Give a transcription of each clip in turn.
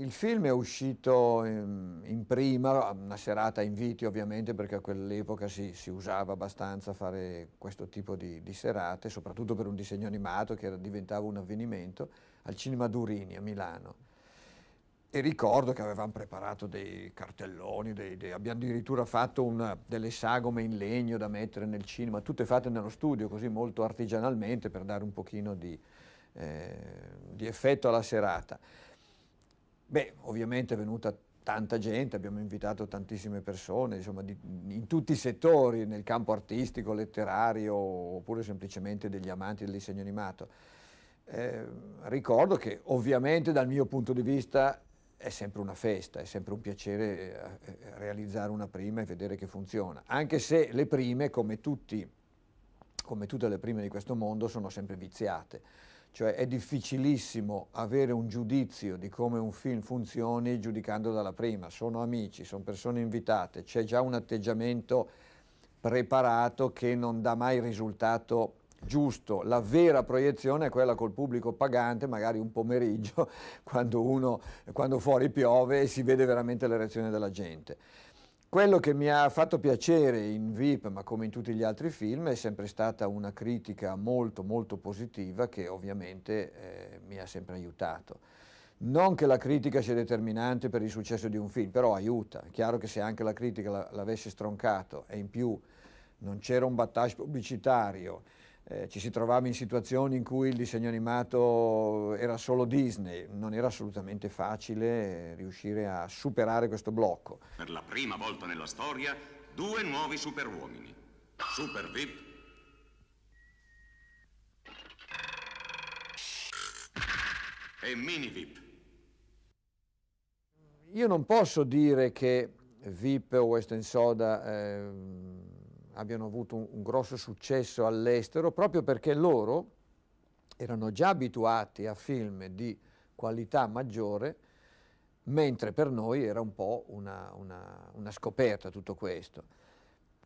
Il film è uscito in, prima, una serata a inviti ovviamente perché a quell'epoca si, si, usava abbastanza fare questo tipo di, di, serate, soprattutto per un disegno animato che era, diventava un avvenimento, al Cinema Durini a Milano. E ricordo che avevamo preparato dei cartelloni, dei, dei, abbiamo addirittura fatto una, delle sagome in legno da mettere nel cinema, tutte fatte nello studio, così molto artigianalmente per dare un pochino di, eh, di effetto alla serata. Beh, ovviamente è venuta tanta gente, abbiamo invitato tantissime persone, insomma, di, in tutti i settori, nel campo artistico, letterario, oppure semplicemente degli amanti del disegno animato. Eh, ricordo che ovviamente dal mio punto di vista è sempre una festa, è sempre un piacere eh, realizzare una prima e vedere che funziona, anche se le prime, come, tutti, come tutte le prime di questo mondo, sono sempre viziate. Cioè è difficilissimo avere un giudizio di come un film funzioni giudicando dalla prima, sono amici, sono persone invitate, c'è già un atteggiamento preparato che non dà mai risultato giusto, la vera proiezione è quella col pubblico pagante, magari un pomeriggio, quando, uno, quando fuori piove e si vede veramente la reazione della gente. Quello che mi ha fatto piacere in VIP, ma come in tutti gli altri film, è sempre stata una critica molto molto positiva che ovviamente eh, mi ha sempre aiutato. Non che la critica sia determinante per il successo di un film, però aiuta. È chiaro che se anche la critica l'avesse stroncato e in più non c'era un battage pubblicitario, eh, ci si trovava in situazioni in cui il disegno animato era solo Disney, non era assolutamente facile riuscire a superare questo blocco. Per la prima volta nella storia, due nuovi superuomini. Super VIP e Mini VIP. Io non posso dire che VIP o Western Soda eh, abbiano avuto un, un grosso successo all'estero proprio perché loro erano già abituati a film di qualità maggiore, mentre per noi era un po' una, una, una scoperta tutto questo.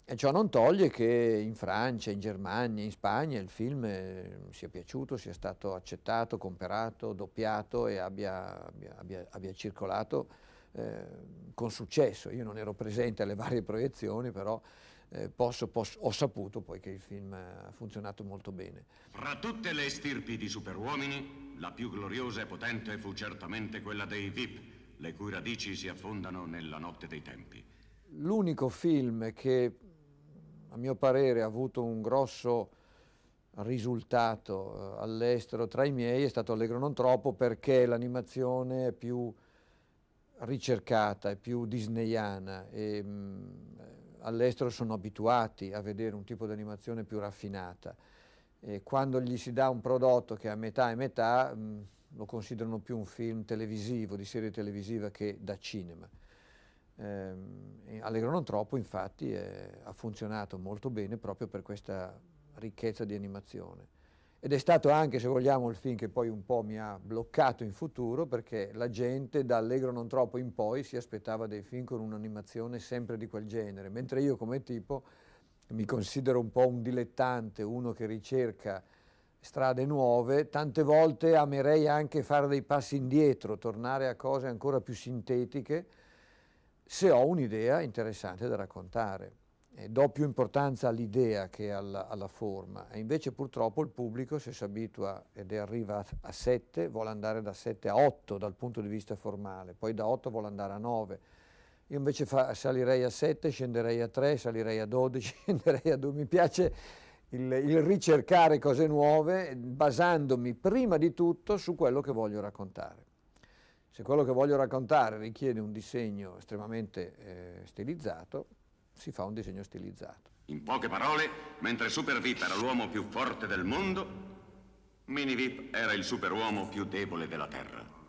E ciò non toglie che in Francia, in Germania, in Spagna il film eh, sia piaciuto, sia stato accettato, comperato, doppiato e abbia, abbia, abbia, abbia circolato eh, con successo. Io non ero presente alle varie proiezioni, però eh, posso, posso, ho saputo poi che il film ha funzionato molto bene. Fra tutte le stirpi di superuomini, la più gloriosa e potente fu certamente quella dei VIP, le cui radici si affondano nella notte dei tempi. L'unico film che, a mio parere, ha avuto un grosso risultato eh, all'estero tra i miei è stato Allegro non troppo perché l'animazione è più ricercata, è più disneyana e mh, all'estero sono abituati a vedere un tipo di animazione più raffinata e quando gli si dà un prodotto che è a metà e metà mh, lo considerano più un film televisivo, di serie televisiva che da cinema. Eh, Allegro non troppo infatti è, ha funzionato molto bene proprio per questa ricchezza di animazione. Ed è stato anche, se vogliamo, il film che poi un po' mi ha bloccato in futuro perché la gente da Allegro non troppo in poi si aspettava dei film con un'animazione sempre di quel genere, mentre io come tipo mi considero un po' un dilettante, uno che ricerca strade nuove, tante volte amerei anche fare dei passi indietro, tornare a cose ancora più sintetiche, se ho un'idea interessante da raccontare eh, do più importanza all'idea che alla, alla, forma e invece purtroppo il pubblico se si abitua ed arriva a 7 vuole andare da 7 a 8 dal punto di vista formale, poi da 8 vuole andare a 9. Io invece fa, salirei a 7, scenderei a 3, salirei a 12, scenderei a 2. Mi piace il, il ricercare cose nuove basandomi prima di tutto su quello che voglio raccontare. Se quello che voglio raccontare richiede un disegno estremamente eh, stilizzato, si fa un disegno stilizzato. In poche parole, mentre Super Vip era l'uomo più forte del mondo, Mini Vip era il superuomo più debole della Terra.